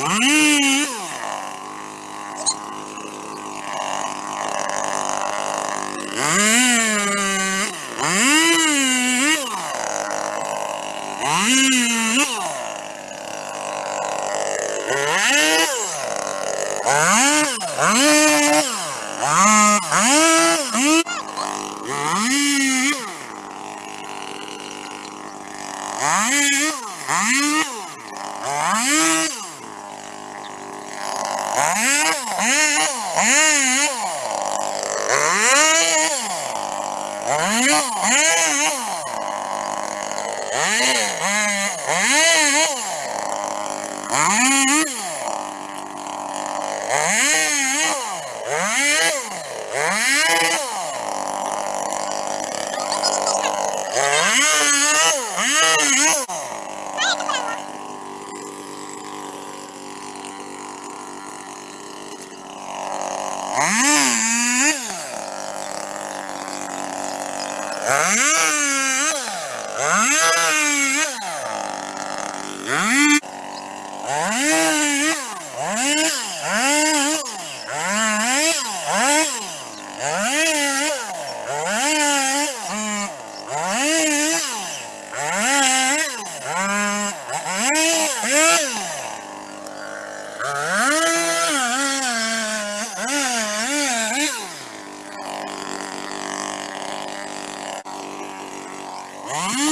Mm-hmm. Ah! Ah! Ah! Wow.